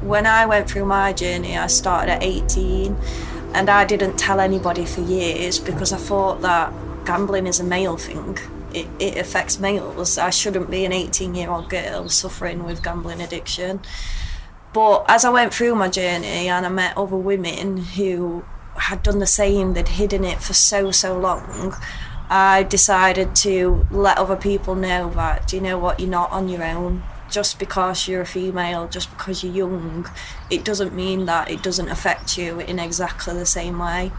When I went through my journey, I started at 18 and I didn't tell anybody for years because I thought that gambling is a male thing. It, it affects males. I shouldn't be an 18 year old girl suffering with gambling addiction. But as I went through my journey and I met other women who had done the same, they'd hidden it for so, so long, I decided to let other people know that, you know what, you're not on your own. Just because you're a female, just because you're young, it doesn't mean that it doesn't affect you in exactly the same way.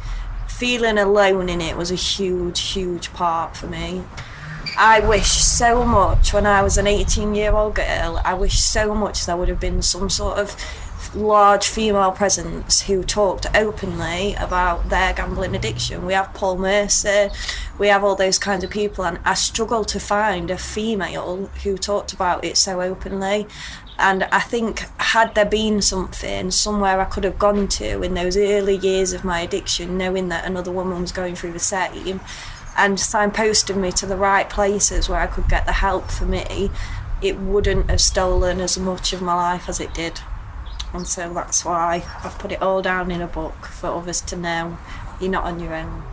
Feeling alone in it was a huge, huge part for me. I wish so much when I was an 18 year old girl, I wish so much there would have been some sort of large female presence who talked openly about their gambling addiction. We have Paul Merson, we have all those kinds of people, and I struggle to find a female who talked about it so openly. And I think, had there been something somewhere I could have gone to in those early years of my addiction, knowing that another woman was going through the same, and signposted me to the right places where I could get the help for me, it wouldn't have stolen as much of my life as it did. And so that's why I've put it all down in a book for others to know you're not on your own.